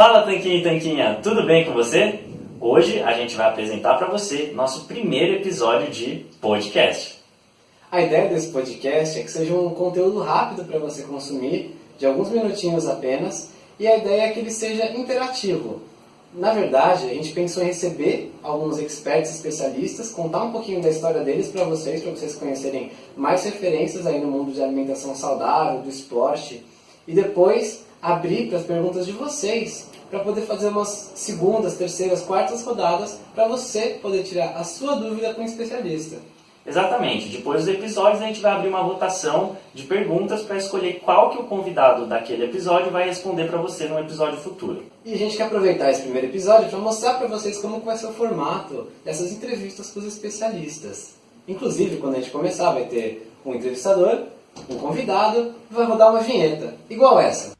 Fala Tanquinho e Tanquinha, tudo bem com você? Hoje a gente vai apresentar para você nosso primeiro episódio de podcast. A ideia desse podcast é que seja um conteúdo rápido para você consumir, de alguns minutinhos apenas, e a ideia é que ele seja interativo. Na verdade, a gente pensou em receber alguns experts especialistas, contar um pouquinho da história deles para vocês, para vocês conhecerem mais referências aí no mundo de alimentação saudável, do esporte, e depois abrir para as perguntas de vocês, para poder fazer umas segundas, terceiras, quartas rodadas, para você poder tirar a sua dúvida com um especialista. Exatamente. Depois dos episódios a gente vai abrir uma votação de perguntas para escolher qual que o convidado daquele episódio vai responder para você no episódio futuro. E a gente quer aproveitar esse primeiro episódio para mostrar para vocês como vai ser o formato dessas entrevistas com os especialistas. Inclusive, quando a gente começar, vai ter um entrevistador, um convidado e vai rodar uma vinheta, igual essa.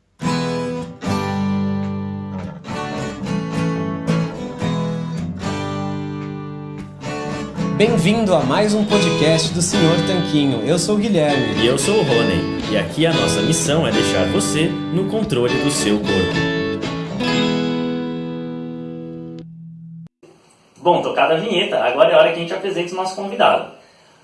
Bem-vindo a mais um podcast do Senhor Tanquinho. Eu sou o Guilherme. E eu sou o Rony. E aqui a nossa missão é deixar você no controle do seu corpo. Bom, tocada a vinheta, agora é a hora que a gente apresenta o nosso convidado.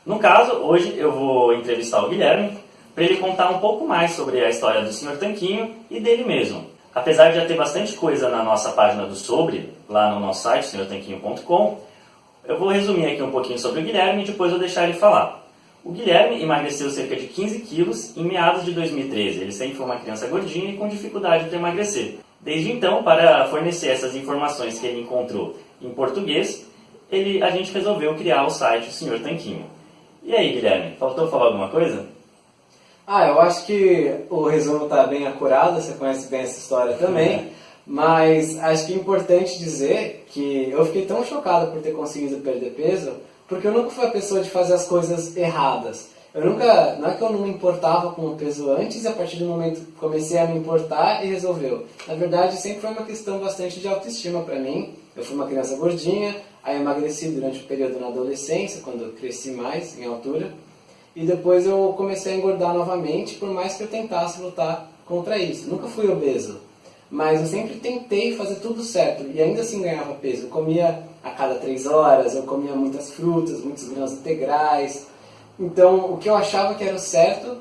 No caso, hoje eu vou entrevistar o Guilherme para ele contar um pouco mais sobre a história do Senhor Tanquinho e dele mesmo. Apesar de já ter bastante coisa na nossa página do Sobre, lá no nosso site, senhortanquinho.com, eu vou resumir aqui um pouquinho sobre o Guilherme e depois vou deixar ele falar. O Guilherme emagreceu cerca de 15 quilos em meados de 2013. Ele sempre foi uma criança gordinha e com dificuldade de emagrecer. Desde então, para fornecer essas informações que ele encontrou em português, ele, a gente resolveu criar o site O Senhor Tanquinho. E aí, Guilherme, faltou falar alguma coisa? Ah, eu acho que o resumo está bem acurado, você conhece bem essa história também. É. Mas acho que é importante dizer que eu fiquei tão chocado por ter conseguido perder peso, porque eu nunca fui a pessoa de fazer as coisas erradas. Eu nunca, não é que eu não me importava com o peso antes e a partir do momento que comecei a me importar e resolveu. Na verdade, sempre foi uma questão bastante de autoestima para mim. Eu fui uma criança gordinha, aí emagreci durante o período na adolescência, quando eu cresci mais em altura. E depois eu comecei a engordar novamente, por mais que eu tentasse lutar contra isso. Nunca fui obeso, mas eu sempre tentei fazer tudo certo e ainda assim ganhava peso. Eu comia a cada três horas, eu comia muitas frutas, muitos grãos integrais. Então, o que eu achava que era o certo,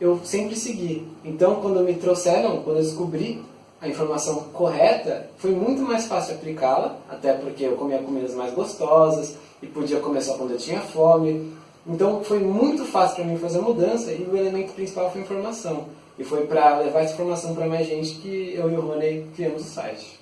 eu sempre segui. Então, quando me trouxeram, quando eu descobri a informação correta, foi muito mais fácil aplicá-la, até porque eu comia comidas mais gostosas e podia comer só quando eu tinha fome. Então, foi muito fácil para mim fazer a mudança e o elemento principal foi a informação. E foi para levar essa informação para mais gente que eu e o Rony criamos o site.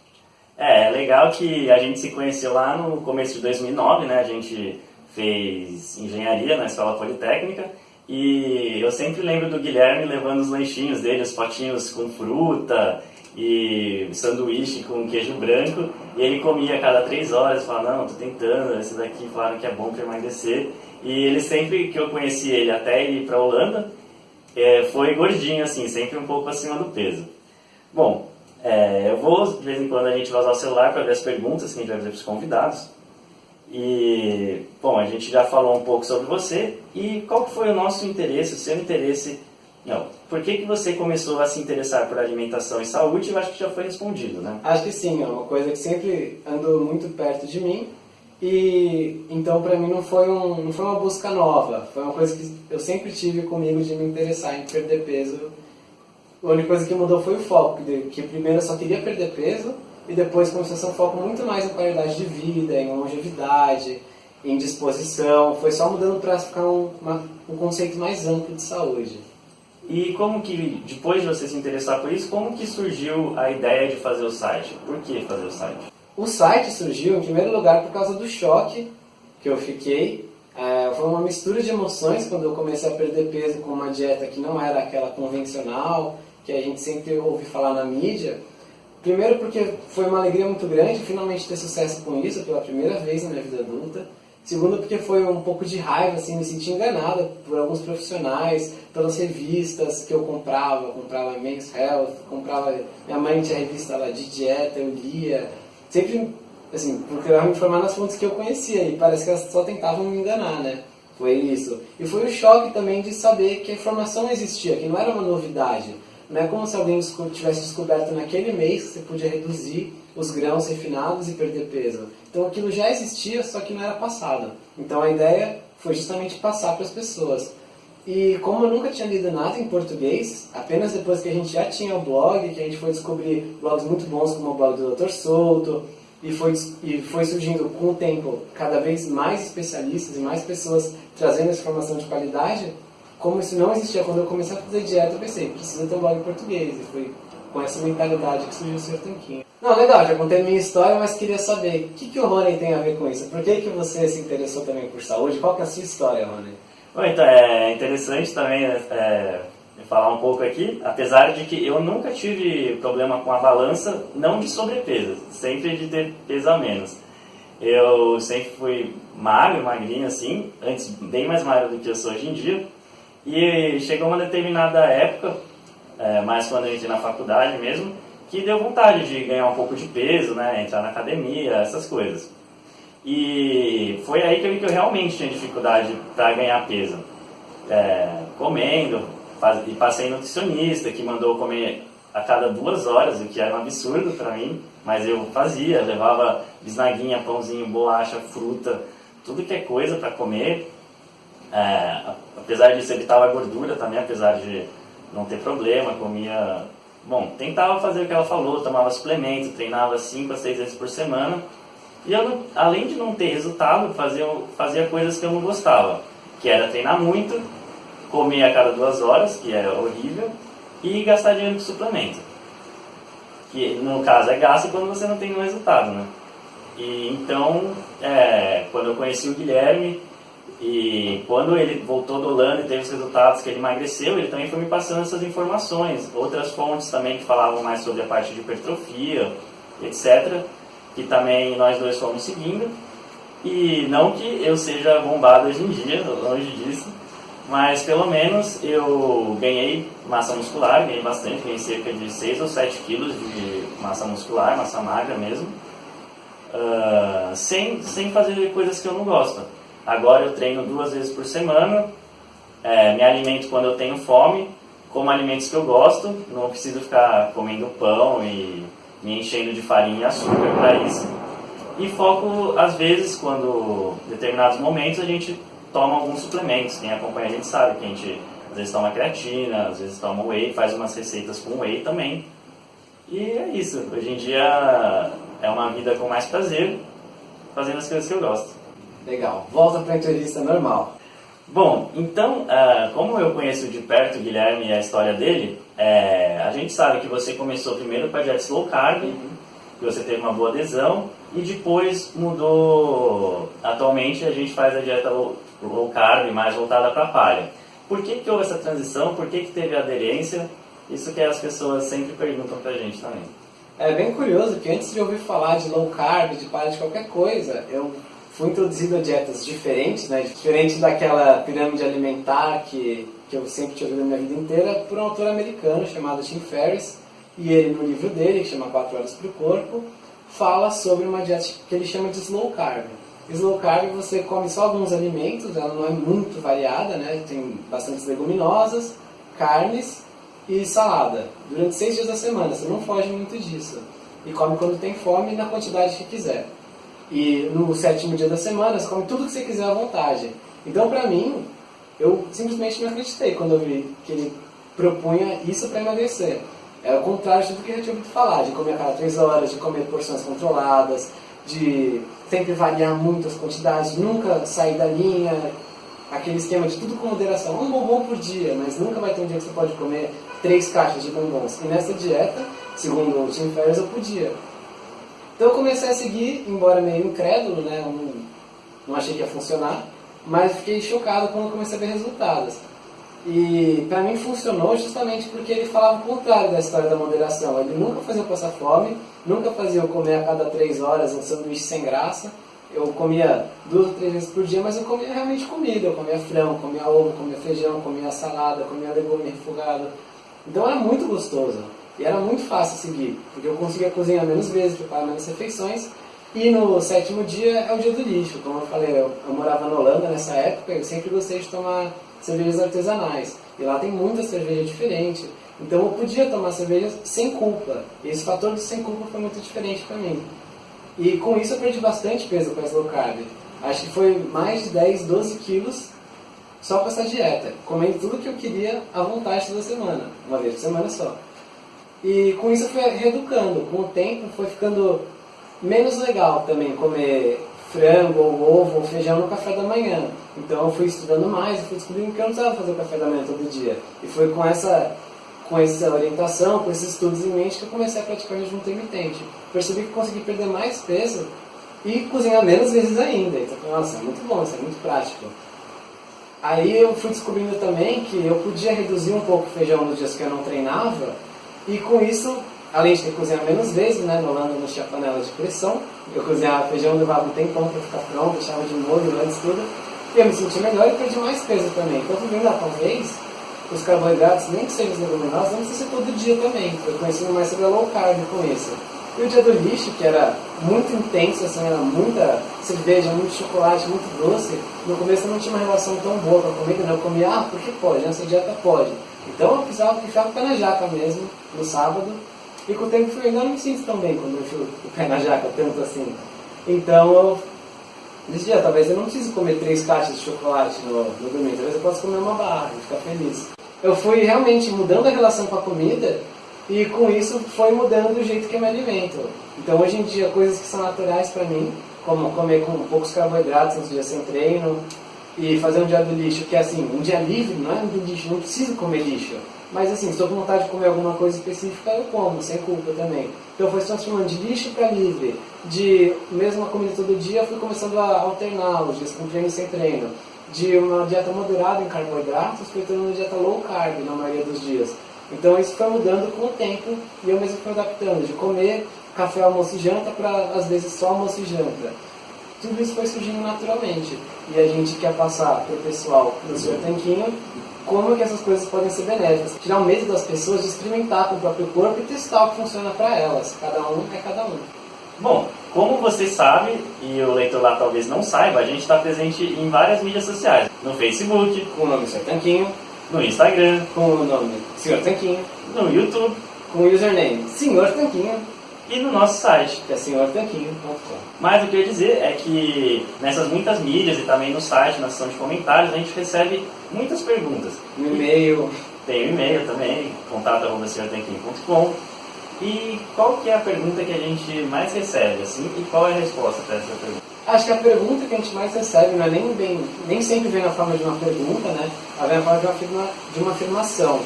É, é legal que a gente se conheceu lá no começo de 2009, né? A gente fez engenharia na Escola Politécnica e eu sempre lembro do Guilherme levando os lanchinhos dele, os potinhos com fruta e sanduíche com queijo branco e ele comia a cada três horas, falava, não, tô tentando, esse daqui falaram que é bom para emagrecer e ele sempre que eu conheci ele até ir para Holanda, é, foi gordinho, assim, sempre um pouco acima do peso. Bom, é, eu vou, de vez em quando, a gente vai usar o celular para ver as perguntas que a gente vai fazer para os convidados. E, bom, a gente já falou um pouco sobre você e qual foi o nosso interesse, o seu interesse, não, por que, que você começou a se interessar por alimentação e saúde? Eu acho que já foi respondido, né? Acho que sim, é uma coisa que sempre andou muito perto de mim e então para mim não foi, um, não foi uma busca nova, foi uma coisa que eu sempre tive comigo de me interessar em perder peso. A única coisa que mudou foi o foco, que primeiro eu só queria perder peso e depois começou a ser um foco muito mais em qualidade de vida, em longevidade, em disposição. Foi só mudando para ficar um, uma, um conceito mais amplo de saúde. E como que, depois de você se interessar por isso, como que surgiu a ideia de fazer o site? Por que fazer o site? O site surgiu, em primeiro lugar, por causa do choque que eu fiquei. É, foi uma mistura de emoções quando eu comecei a perder peso com uma dieta que não era aquela convencional, que a gente sempre ouve falar na mídia. Primeiro porque foi uma alegria muito grande finalmente ter sucesso com isso pela primeira vez na minha vida adulta. Segundo porque foi um pouco de raiva, assim, me senti enganada por alguns profissionais, pelas revistas que eu comprava, comprava Men's Health, comprava, minha mãe tinha revista lá de dieta, eu lia, sempre, assim, procurava me informar nas fontes que eu conhecia e parece que elas só tentavam me enganar, né? Foi isso. E foi o choque também de saber que a informação existia, que não era uma novidade. não é como se alguém tivesse descoberto naquele mês que você podia reduzir os grãos refinados e perder peso. Então aquilo já existia, só que não era passado. Então a ideia foi justamente passar para as pessoas. E como eu nunca tinha lido nada em português, apenas depois que a gente já tinha o blog, que a gente foi descobrir blogs muito bons como o blog do Dr. Souto, e foi, e foi surgindo com o tempo cada vez mais especialistas e mais pessoas trazendo essa informação de qualidade, como isso não existia quando eu comecei a fazer dieta, eu pensei, precisa ter um blog em português, e foi com essa mentalidade que surgiu o Sr. Tanquinho. Não, legal, já contei minha história, mas queria saber, o que, que o Rony tem a ver com isso? Por que, que você se interessou também por saúde? Qual que é a sua história, Rony? Bom, então, é interessante também é, falar um pouco aqui, apesar de que eu nunca tive problema com a balança, não de sobrepeso, sempre de ter peso a menos. Eu sempre fui magro, magrinho assim, antes bem mais magro do que eu sou hoje em dia, e chegou uma determinada época, é, mais quando eu entrei na faculdade mesmo, que deu vontade de ganhar um pouco de peso, né, entrar na academia, essas coisas. E foi aí que eu que eu realmente tinha dificuldade para ganhar peso. É, comendo, faz, e passei nutricionista que mandou comer a cada duas horas, o que era um absurdo para mim, mas eu fazia, levava bisnaguinha, pãozinho, bolacha, fruta, tudo que é coisa para comer. É, apesar disso, evitava a gordura também, apesar de não ter problema, comia. Bom, tentava fazer o que ela falou, tomava suplemento, treinava 5 a 6 vezes por semana e eu, além de não ter resultado, fazia, fazia coisas que eu não gostava, que era treinar muito, comer a cada duas horas, que era horrível, e gastar dinheiro com suplemento. Que no caso é gasto quando você não tem um resultado, né? E então, é, quando eu conheci o Guilherme, e quando ele voltou do Holanda e teve os resultados que ele emagreceu, ele também foi me passando essas informações. Outras fontes também que falavam mais sobre a parte de hipertrofia, etc que também nós dois fomos seguindo. E não que eu seja bombado hoje em dia, longe disso, mas pelo menos eu ganhei massa muscular, ganhei bastante, ganhei cerca de 6 ou 7 quilos de massa muscular, massa magra mesmo, uh, sem, sem fazer coisas que eu não gosto. Agora eu treino duas vezes por semana, é, me alimento quando eu tenho fome, como alimentos que eu gosto, não preciso ficar comendo pão e me enchendo de farinha e açúcar para isso. E foco, às vezes, quando em determinados momentos a gente toma alguns suplementos. Quem acompanha a gente sabe que a gente às vezes toma creatina, às vezes toma whey, faz umas receitas com whey também. E é isso. Hoje em dia é uma vida com mais prazer, fazendo as coisas que eu gosto. Legal. Volta para a entrevista normal. Bom, então, uh, como eu conheço de perto o Guilherme e a história dele, é, a gente sabe que você começou primeiro com a dieta low carb, uhum. que você teve uma boa adesão, e depois mudou. Atualmente a gente faz a dieta low, low carb mais voltada para palha. Por que, que houve essa transição? Por que, que teve aderência? Isso que as pessoas sempre perguntam para a gente também. É bem curioso que antes de ouvir falar de low carb, de palha, de qualquer coisa, eu fui introduzido dietas diferentes, né? Diferente daquela pirâmide alimentar que, que eu sempre tive na minha vida inteira, por um autor americano chamado Tim Ferriss. E ele, no livro dele, que chama 4 Horas para o Corpo, fala sobre uma dieta que ele chama de slow carb. Slow carb você come só alguns alimentos, ela não é muito variada, né? Tem bastantes leguminosas, carnes e salada. Durante seis dias da semana, você não foge muito disso. E come quando tem fome na quantidade que quiser. E no sétimo dia da semana, você come tudo que você quiser à vontade. Então, para mim, eu simplesmente me acreditei quando eu vi que ele propunha isso para emagrecer. É o contrário de tudo que eu já tinha ouvido falar, de comer a cada três horas, de comer porções controladas, de sempre variar muito as quantidades, nunca sair da linha, aquele esquema de tudo com moderação. Um bombom por dia, mas nunca vai ter um dia que você pode comer três caixas de bombons. E nessa dieta, segundo o Tim Ferriss, eu podia. Então eu comecei a seguir, embora meio incrédulo, né? Eu não, não achei que ia funcionar, mas fiquei chocado quando comecei a ver resultados. E para mim funcionou justamente porque ele falava o contrário da história da moderação. Ele nunca fazia passar fome, nunca fazia eu comer a cada três horas um sanduíche sem graça. Eu comia duas ou três vezes por dia, mas eu comia realmente comida. Eu comia frango, comia ovo, comia feijão, comia salada, comia legume refogado. Então era muito gostoso. E era muito fácil seguir, porque eu conseguia cozinhar menos vezes, preparar menos refeições. E no sétimo dia é o dia do lixo. Como eu falei, eu, eu morava na Holanda nessa época e eu sempre gostei de tomar cervejas artesanais. E lá tem muita cerveja diferente. Então eu podia tomar cerveja sem culpa. E esse fator do sem culpa foi muito diferente para mim. E com isso eu perdi bastante peso com essa low carb. Acho que foi mais de 10, 12 quilos só com essa dieta. Comendo tudo que eu queria à vontade toda semana. Uma vez por semana só. E com isso eu fui reeducando. Com o tempo foi ficando menos legal também comer frango, ou ovo, ou feijão no café da manhã. Então eu fui estudando mais e fui descobrindo que eu não precisava fazer o café da manhã todo dia. E foi com essa, com essa orientação, com esses estudos em mente que eu comecei a praticar jejum intermitente. Percebi que consegui perder mais peso e cozinhar menos vezes ainda. Então, nossa, é muito bom, isso é muito prático. Aí eu fui descobrindo também que eu podia reduzir um pouco o feijão nos dias que eu não treinava e com isso além de cozinhar menos vezes, né? No Holanda não tinha panela de pressão. Eu cozinhava feijão, levava um tempão para ficar pronto, deixava de molho antes tudo. E eu me senti melhor e perdi mais peso também. Então, vendo, ah, talvez os carboidratos, nem que sejam os leguminosos, não precisa ser todo dia também. Eu conheci mais sobre a low carb com isso. E o dia do lixo, que era muito intenso, assim, era muita cerveja, muito chocolate, muito doce, no começo eu não tinha uma relação tão boa com a comida, não. Eu comia, ah, porque pode, nessa dieta pode. Então eu precisava com o pé na jaca mesmo, no sábado, e com o tempo fui não me sinto tão bem quando eu encho o pé na jaca, tanto assim. Então eu decidi, talvez eu não precise comer três caixas de chocolate no, no domingo, talvez eu possa comer uma barra e ficar feliz. Eu fui realmente mudando a relação com a comida e com isso foi mudando o jeito que eu me alimento. Então hoje em dia coisas que são naturais para mim, como comer com poucos carboidratos nos dias sem treino e fazer um dia do lixo, que é assim, um dia livre, não é dia lixo, não preciso comer lixo. Mas assim, se estou com vontade de comer alguma coisa específica, eu como, sem culpa também. Então foi transformando de lixo para livre. De mesma comida todo dia, fui começando a alternar os dias com treino e sem treino. De uma dieta moderada em carboidratos, fui tendo uma dieta low carb na maioria dos dias. Então isso foi mudando com o tempo e eu mesmo fui adaptando. De comer café, almoço e janta para às vezes só almoço e janta. Tudo isso foi surgindo naturalmente. E a gente quer passar para o pessoal do seu tanquinho como que essas coisas podem ser benéficas. Tirar o medo das pessoas de experimentar com o próprio corpo e testar o que funciona para elas. Cada um é cada um. Bom, como você sabe, e o leitor lá talvez não saiba, a gente está presente em várias mídias sociais. No Facebook, com o nome Sr. Tanquinho. No Instagram, com o nome Sr. Tanquinho. No YouTube, com o username Sr. Tanquinho e no nosso site, que é senhortanquinho.com. Mas o que eu ia dizer é que nessas muitas mídias e também no site, na seção de comentários, a gente recebe muitas perguntas. No e-mail. Tem o e-mail também, contato.senhortanquinho.com. E qual que é a pergunta que a gente mais recebe, assim, e qual é a resposta para essa pergunta? Acho que a pergunta que a gente mais recebe não é nem, bem, nem sempre vem na forma de uma pergunta, né? Ela vem na forma de uma, de uma afirmação.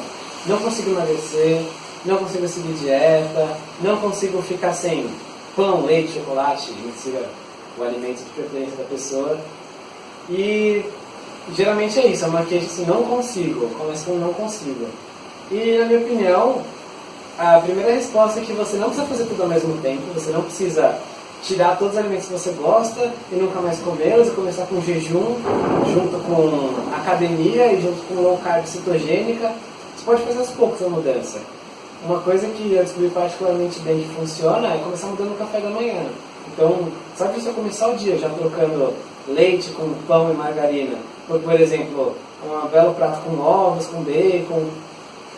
Não consigo emagrecer, não consigo seguir dieta, não consigo ficar sem pão, leite, chocolate, mentira, o alimento de preferência da pessoa. E geralmente é isso, é uma queixa assim, não consigo, começa com não consigo. E na minha opinião, a primeira resposta é que você não precisa fazer tudo ao mesmo tempo, você não precisa tirar todos os alimentos que você gosta e nunca mais comê-los e começar com jejum, junto com academia e junto com low carb cetogênica. Você pode fazer aos poucos a mudança. Uma coisa que eu descobri particularmente bem que funciona é começar mudando o café da manhã. Então, sabe se eu começar o dia já trocando leite com pão e margarina, por, por exemplo, um belo prato com ovos, com bacon,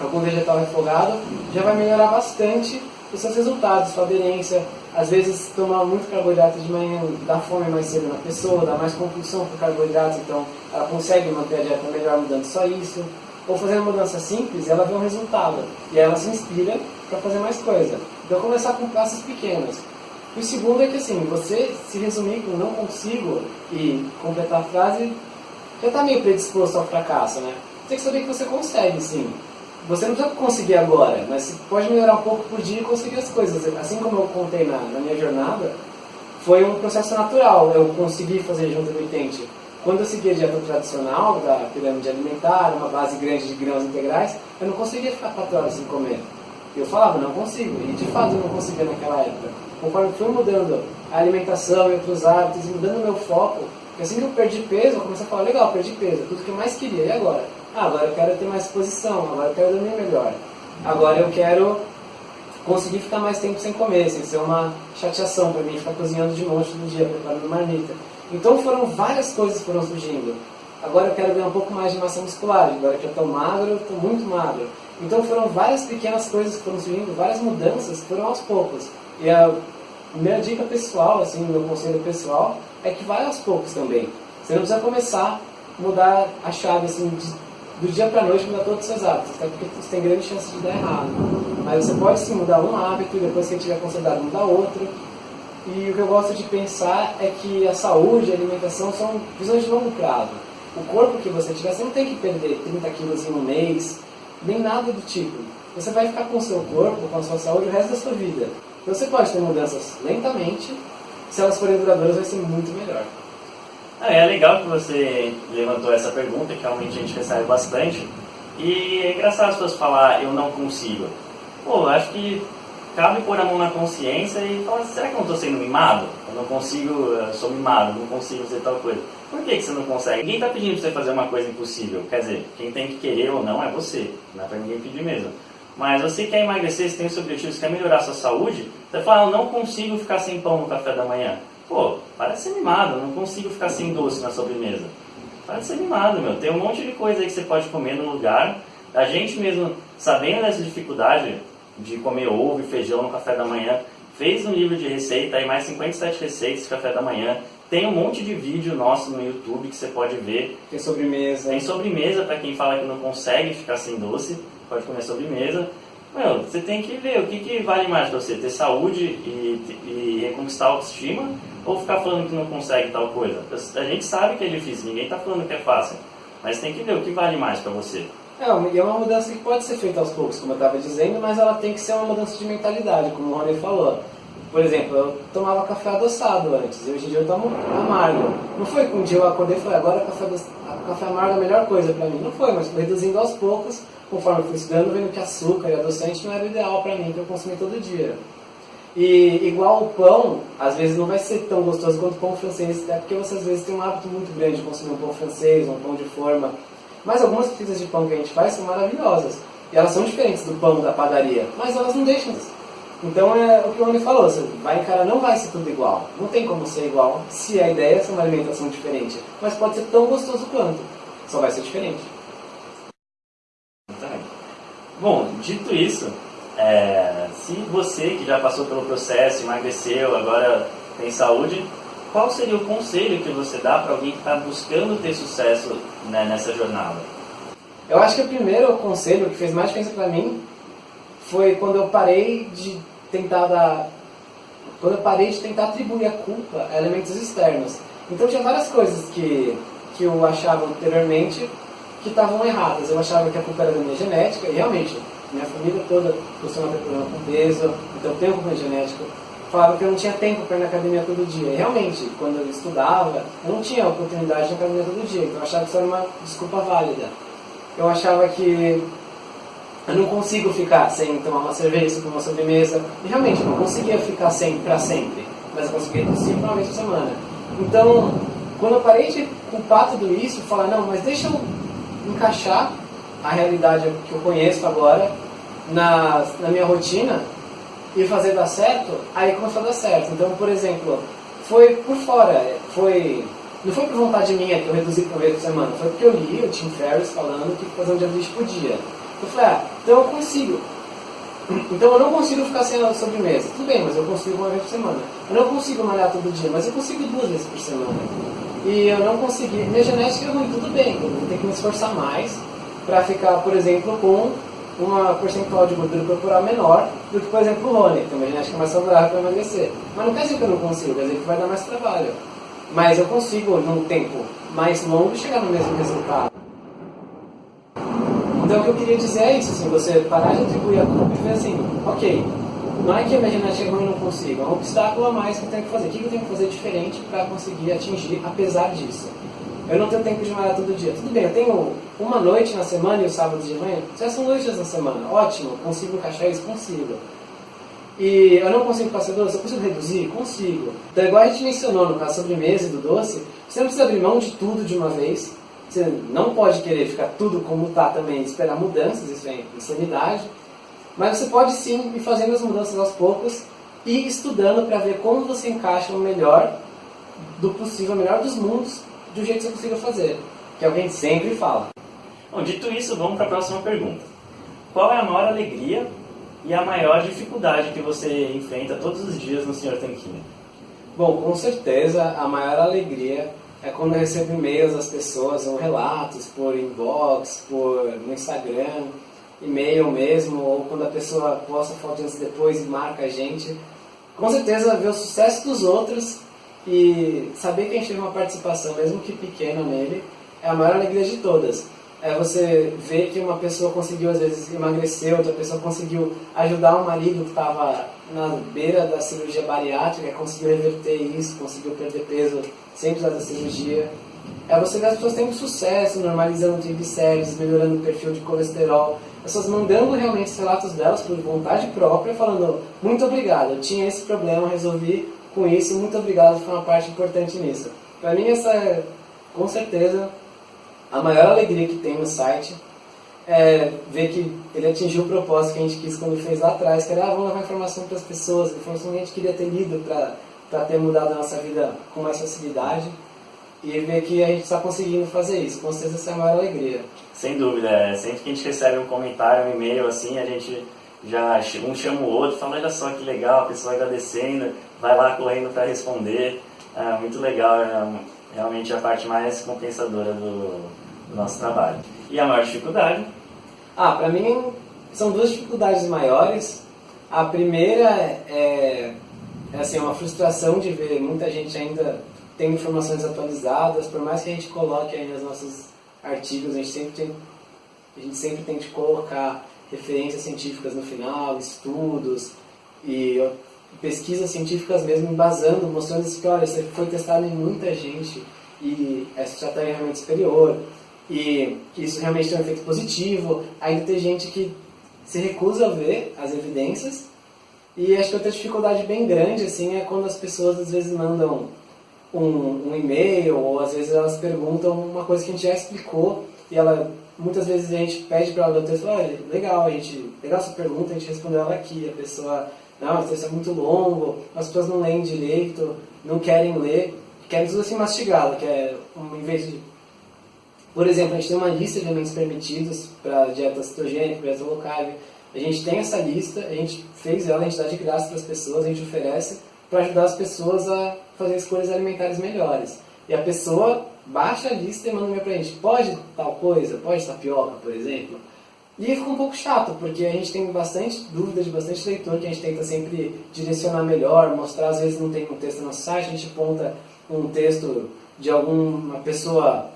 algum vegetal refogado, já vai melhorar bastante os seus resultados, sua aderência. Às vezes, tomar muito carboidrato de manhã dá fome mais cedo na pessoa, dá mais compulsão por carboidratos, então ela consegue manter a dieta melhor mudando só isso ou fazendo mudança simples, ela vê um resultado e ela se inspira para fazer mais coisa. Então começar com passos pequenos. E o segundo é que assim, você se resumir com não consigo e completar a frase, já está meio predisposto ao fracasso, né? Tem que saber que você consegue, sim. Você não precisa conseguir agora, mas você pode melhorar um pouco por dia e conseguir as coisas. Assim como eu contei na, na minha jornada, foi um processo natural. Eu consegui fazer junto do Itente quando eu seguia a dieta tradicional da pirâmide alimentar, uma base grande de grãos integrais, eu não conseguia ficar quatro horas sem comer. Eu falava, não consigo, e de fato eu não conseguia naquela época. Conforme fui mudando a alimentação e outros hábitos, mudando meu foco, assim que eu perdi peso, eu comecei a falar, legal, perdi peso, tudo que eu mais queria, e agora? Ah, agora eu quero ter mais disposição, agora eu quero dormir melhor. Agora eu quero conseguir ficar mais tempo sem comer, sem ser uma chateação para mim, ficar cozinhando de monte no dia, preparando marmita. Então foram várias coisas que foram surgindo. agora eu quero ganhar um pouco mais de massa muscular, agora que eu estou magro, estou muito magro. Então foram várias pequenas coisas que foram surgindo, várias mudanças que foram aos poucos. E a minha dica pessoal, assim, meu conselho pessoal, é que vai aos poucos também. Você não precisa começar a mudar a chave assim, do dia para noite, mudar todos os seus hábitos, até porque você tem grande chance de dar errado. Mas você pode sim mudar um hábito depois que tiver consolidado mudar outro. E o que eu gosto de pensar é que a saúde e a alimentação são visões de longo prazo. O corpo que você tiver, você não tem que perder 30 quilos em um mês, nem nada do tipo. Você vai ficar com o seu corpo, com a sua saúde o resto da sua vida. Então você pode ter mudanças lentamente, se elas forem duradouras vai ser muito melhor. Ah, é legal que você levantou essa pergunta, que realmente a gente recebe bastante. E é engraçado as pessoas falar, eu não consigo. Pô, acho que cabe pôr a mão na consciência e falar, será que eu não estou sendo mimado? Eu não consigo, eu sou mimado, não consigo fazer tal coisa. Por que, que você não consegue? Ninguém está pedindo para você fazer uma coisa impossível. Quer dizer, quem tem que querer ou não é você. Não é para ninguém pedir mesmo. Mas você quer emagrecer, você tem esse objetivo, você quer melhorar a sua saúde, você fala, eu não consigo ficar sem pão no café da manhã. Pô, para de ser mimado, eu não consigo ficar sem doce na sobremesa. Para de ser mimado, meu. Tem um monte de coisa aí que você pode comer no lugar. A gente mesmo, sabendo dessa dificuldade de comer ovo e feijão no café da manhã, fez um livro de receita, aí mais 57 receitas de café da manhã. Tem um monte de vídeo nosso no YouTube que você pode ver. Tem sobremesa. Tem sobremesa para quem fala que não consegue ficar sem doce pode comer sobremesa. Meu, você tem que ver o que, que vale mais para você, ter saúde e, e reconquistar a autoestima ou ficar falando que não consegue tal coisa. A gente sabe que é difícil, ninguém está falando que é fácil, mas tem que ver o que vale mais para você. É, e é uma mudança que pode ser feita aos poucos, como eu estava dizendo, mas ela tem que ser uma mudança de mentalidade, como o Rony falou. Por exemplo, eu tomava café adoçado antes, e hoje em dia eu tomo amargo. Não foi que um dia eu acordei e falei, agora café, café amargo é a melhor coisa para mim. Não foi, mas fui reduzindo aos poucos conforme fui estudando, vendo que açúcar e adoçante não era o ideal para mim, que eu consumi todo dia. E igual o pão, às vezes não vai ser tão gostoso quanto o pão francês, até porque você às vezes tem um hábito muito grande de consumir um pão francês, um pão de forma. Mas algumas pizzas de pão que a gente faz são maravilhosas. E elas são diferentes do pão da padaria, mas elas não deixam de Então é o que o Rony falou, você vai encarar, não vai ser tudo igual. Não tem como ser igual se a ideia é uma alimentação diferente. Mas pode ser tão gostoso quanto. Só vai ser diferente. Bom, dito isso, é, se você que já passou pelo processo, emagreceu, agora tem saúde, qual seria o conselho que você dá para alguém que está buscando ter sucesso né, nessa jornada? Eu acho que o primeiro conselho que fez mais diferença para mim foi quando eu parei de tentar dar, quando eu parei de tentar atribuir a culpa a elementos externos. Então tinha várias coisas que que eu achava anteriormente que estavam erradas. Eu achava que a culpa era da minha genética, e realmente, minha família toda costuma ter problema com peso, então eu tenho culpa genética. Falava que eu não tinha tempo para ir na academia todo dia. E realmente, quando eu estudava, eu não tinha oportunidade de ir na academia todo dia, então eu achava que isso era uma desculpa válida. Eu achava que eu não consigo ficar sem tomar uma cerveja, tomar uma sobremesa. E realmente, não conseguia ficar sem para sempre, mas eu conseguia cinco uma vez por semana. Então, quando eu parei de culpar tudo isso, falar, não, mas deixa eu encaixar a realidade que eu conheço agora na, na minha rotina e fazer dar certo, aí começou a dar certo. Então, por exemplo, foi por fora, foi não foi por vontade minha que eu reduzi para vez por semana, foi porque eu li o Tim Ferriss falando que fazer um dia de por dia. Eu falei, ah, então eu consigo. Então eu não consigo ficar sem a sobremesa. Tudo bem, mas eu consigo uma vez por semana. Eu não consigo malhar todo dia, mas eu consigo duas vezes por semana e eu não consegui. Minha genética é ruim, tudo bem, eu ter que me esforçar mais para ficar, por exemplo, com uma percentual de gordura corporal menor do que, por exemplo, o Rony, que tem uma genética mais saudável para emagrecer. Mas não quer dizer que eu não consigo, quer dizer que vai dar mais trabalho. Mas eu consigo, num tempo mais longo, chegar no mesmo resultado. Então o que eu queria dizer é isso, assim, você parar de atribuir a culpa e ver assim, ok, não é que a minha genética é ruim não consigo, é um obstáculo a mais que eu tenho que fazer. O que eu tenho que fazer diferente para conseguir atingir apesar disso? Eu não tenho tempo de malhar todo dia. Tudo bem, eu tenho uma noite na semana e o sábado de manhã. Já são dois dias na semana. Ótimo, consigo encaixar isso? Consigo. E eu não consigo passar doce, eu consigo reduzir? Consigo. Então, igual a gente mencionou no caso sobremesa e do doce, você não precisa abrir mão de tudo de uma vez. Você não pode querer ficar tudo como está também, esperar mudanças, isso é insanidade. Mas você pode sim ir fazendo as mudanças aos poucos e estudando para ver como você encaixa o melhor do possível, o melhor dos mundos, do jeito que você consiga fazer. que o que a gente sempre fala. Bom, dito isso, vamos para a próxima pergunta. Qual é a maior alegria e a maior dificuldade que você enfrenta todos os dias no Senhor Tanquinho? Bom, com certeza a maior alegria é quando eu recebo e-mails das pessoas, ou relatos por inbox, por no Instagram, e-mail mesmo, ou quando a pessoa posta foto antes e depois e marca a gente. Com certeza ver o sucesso dos outros e saber que a gente teve uma participação, mesmo que pequena nele, é a maior alegria de todas é você ver que uma pessoa conseguiu, às vezes, emagrecer, outra pessoa conseguiu ajudar um marido que estava na beira da cirurgia bariátrica, conseguiu reverter isso, conseguiu perder peso sem precisar da cirurgia. É você ver as pessoas tendo sucesso, normalizando triglicéridos, melhorando o perfil de colesterol, pessoas mandando realmente os relatos delas por vontade própria, falando muito obrigado, eu tinha esse problema, resolvi com isso, muito obrigado, foi uma parte importante nisso. Para mim, essa é, com certeza, a maior alegria que tem no site é ver que ele atingiu o propósito que a gente quis quando fez lá atrás, que era ah, vamos levar informação para as pessoas, informação que a gente queria ter lido para ter mudado a nossa vida com mais facilidade. E ver que a gente está conseguindo fazer isso, com certeza essa é a maior alegria. Sem dúvida, é. sempre que a gente recebe um comentário, um e-mail assim, a gente já um chama o outro, fala, olha só que legal, a pessoa agradecendo, vai lá correndo para responder. É muito legal, é realmente a parte mais compensadora do, do nosso trabalho. E a maior dificuldade? Ah, para mim são duas dificuldades maiores. A primeira é, é assim, uma frustração de ver muita gente ainda tendo informações atualizadas, por mais que a gente coloque aí nos nossos artigos, a gente sempre tem, a gente sempre tem que colocar referências científicas no final, estudos e pesquisas científicas mesmo embasando, mostrando que, olha, isso foi testado em muita gente e essa estratégia é realmente superior e que isso realmente tem um efeito positivo. Ainda tem gente que se recusa a ver as evidências e acho que outra dificuldade bem grande assim é quando as pessoas às vezes mandam um, um e-mail ou às vezes elas perguntam uma coisa que a gente já explicou e ela muitas vezes a gente pede para ela ler o texto, olha, legal, a gente, legal essa pergunta, a gente respondeu ela aqui, a pessoa não, o texto é muito longo, as pessoas não leem direito, não querem ler, querem tudo assim mastigado, que é, em vez de... Por exemplo, a gente tem uma lista de alimentos permitidos para dieta cetogênica, dieta low carb. A gente tem essa lista, a gente fez ela, a gente dá de graça para as pessoas, a gente oferece para ajudar as pessoas a fazer escolhas alimentares melhores. E a pessoa baixa a lista e manda um para a gente, pode tal coisa, pode tapioca, por exemplo? E fica um pouco chato, porque a gente tem bastante dúvida de bastante leitor que a gente tenta sempre direcionar melhor, mostrar, às vezes não tem um texto no site, a gente aponta um texto de alguma pessoa,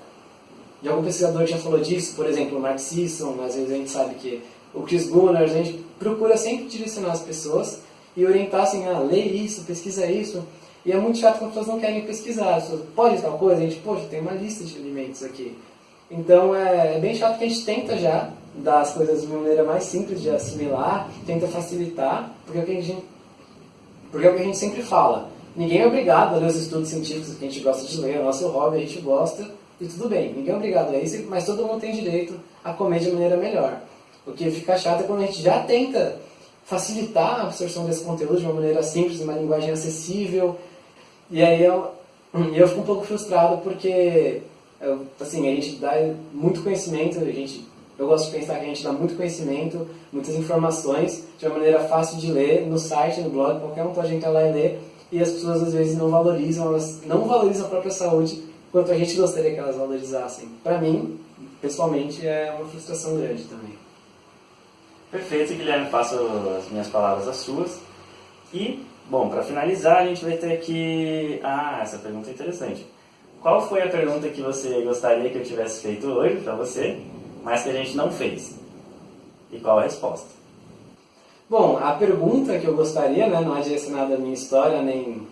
de algum pesquisador que já falou disso, por exemplo, o Mark Sisson, às vezes a gente sabe que o Chris Gunnar, a gente procura sempre direcionar as pessoas e orientar assim, ah, lê isso, pesquisa isso. E é muito chato quando as pessoas não querem pesquisar. As pessoas, pode tal coisa? A gente, poxa, tem uma lista de alimentos aqui. Então é, é bem chato que a gente tenta já dar as coisas de uma maneira mais simples de assimilar, tenta facilitar, porque é o que a gente, porque é o que a gente sempre fala. Ninguém é obrigado a ler os estudos científicos que a gente gosta de ler, é o nosso hobby, a gente gosta, e tudo bem. Ninguém é obrigado a isso, mas todo mundo tem direito a comer de maneira melhor. O que fica chato é quando a gente já tenta facilitar a absorção desse conteúdo de uma maneira simples, uma linguagem acessível, e aí eu, eu fico um pouco frustrado porque assim, a gente dá muito conhecimento, a gente eu gosto de pensar que a gente dá muito conhecimento, muitas informações, de uma maneira fácil de ler, no site, no blog, qualquer um pode entrar lá e ler, e as pessoas às vezes não valorizam, elas não valorizam a própria saúde quanto a gente gostaria que elas valorizassem. Para mim, pessoalmente, é uma frustração grande também. Perfeito, Guilherme, faço as minhas palavras as suas. E, bom, para finalizar, a gente vai ter que... Ah, essa pergunta é interessante. Qual foi a pergunta que você gostaria que eu tivesse feito hoje para você? Mas que a gente não fez. E qual a resposta? Bom, a pergunta que eu gostaria, né, não é direcionada à minha história, nem,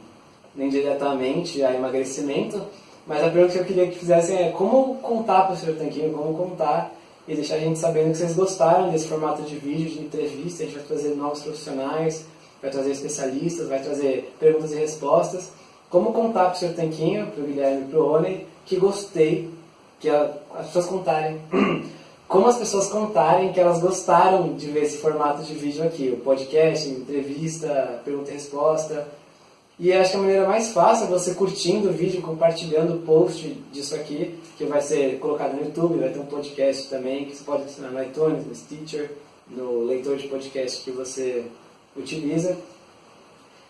nem diretamente a emagrecimento, mas a pergunta que eu queria que fizessem é como contar para o Sr. Tanquinho, como contar e deixar a gente sabendo que vocês gostaram desse formato de vídeo, de entrevista, a gente vai trazer novos profissionais, vai trazer especialistas, vai trazer perguntas e respostas. Como contar para o Sr. Tanquinho, para o Guilherme e para o Rony, que gostei, que as pessoas contarem como as pessoas contarem que elas gostaram de ver esse formato de vídeo aqui, o podcast, entrevista, pergunta e resposta. E acho que a maneira mais fácil é você curtindo o vídeo, compartilhando o post disso aqui, que vai ser colocado no YouTube, vai ter um podcast também, que você pode assinar no iTunes, no Stitcher, no leitor de podcast que você utiliza.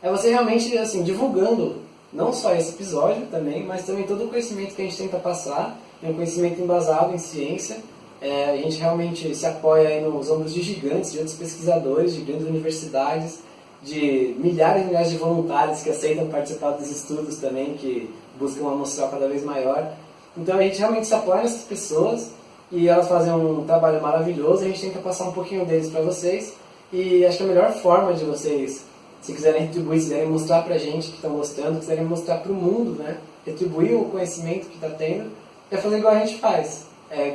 É você realmente, assim, divulgando não só esse episódio também, mas também todo o conhecimento que a gente tenta passar, é um conhecimento embasado em ciência. É, a gente realmente se apoia nos ombros de gigantes, de outros pesquisadores, de grandes universidades, de milhares e milhares de voluntários que aceitam participar dos estudos também, que buscam uma amostral cada vez maior. Então a gente realmente se apoia nessas pessoas e elas fazem um trabalho maravilhoso, a gente tenta passar um pouquinho deles para vocês e acho que a melhor forma de vocês, se quiserem retribuir, se quiserem mostrar para a gente que estão gostando, quiserem mostrar para o mundo, né, retribuir o conhecimento que está tendo, é fazer igual a gente faz, é,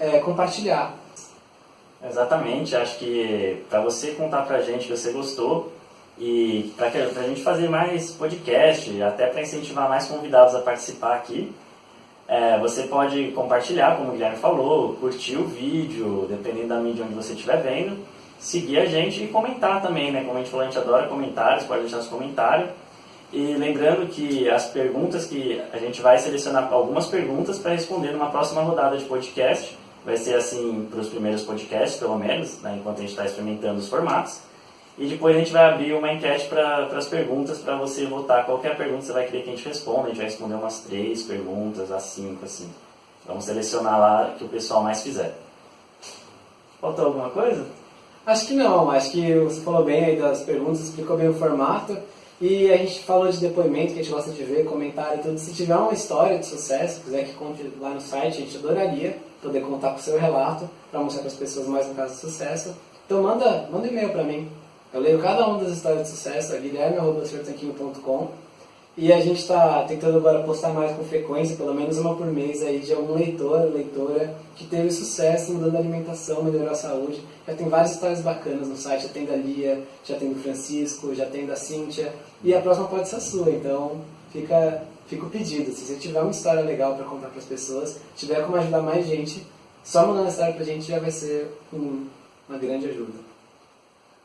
é compartilhar. Exatamente, acho que para você contar para a gente que você gostou, e para a gente fazer mais podcast, até para incentivar mais convidados a participar aqui, é, você pode compartilhar, como o Guilherme falou, curtir o vídeo, dependendo da mídia onde você estiver vendo, seguir a gente e comentar também, né? Como a gente falou, a gente adora comentários, pode deixar seu comentário. E lembrando que as perguntas que a gente vai selecionar algumas perguntas para responder numa próxima rodada de podcast. Vai ser assim para os primeiros podcasts, pelo menos, né? enquanto a gente está experimentando os formatos. E depois a gente vai abrir uma enquete para as perguntas, para você votar qualquer pergunta que você vai querer que a gente responda. A gente vai responder umas três perguntas, as cinco, assim. Vamos selecionar lá que o pessoal mais fizer. Faltou alguma coisa? Acho que não, acho que você falou bem aí das perguntas, explicou bem o formato. E a gente falou de depoimento, que a gente gosta de ver, comentário e tudo. Se tiver uma história de sucesso, quiser que conte lá no site, a gente adoraria poder contar com o seu relato, para mostrar para as pessoas mais um caso de sucesso. Então manda, manda e-mail para mim, eu leio cada uma das histórias de sucesso, a guilherme.com e a gente está tentando agora postar mais com frequência, pelo menos uma por mês, aí, de algum leitor, leitora que teve sucesso mudando a alimentação, melhorou a saúde. Já tem várias histórias bacanas no site, já tem da Lia, já tem do Francisco, já tem da Cíntia, e a próxima pode ser a sua, então fica, fica o pedido. Se você tiver uma história legal para contar para as pessoas, tiver como ajudar mais gente, só mandando a história para a gente já vai ser um, uma grande ajuda.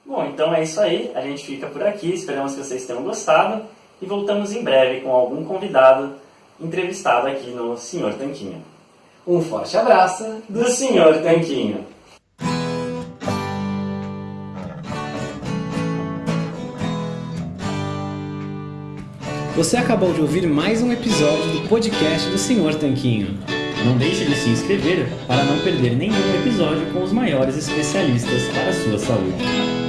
Bom, então é isso aí. A gente fica por aqui. Esperamos que vocês tenham gostado. E voltamos em breve com algum convidado entrevistado aqui no Senhor Tanquinho. Um forte abraço do Senhor Tanquinho. Você acabou de ouvir mais um episódio do podcast do Senhor Tanquinho. Não deixe de se inscrever para não perder nenhum episódio com os maiores especialistas para a sua saúde.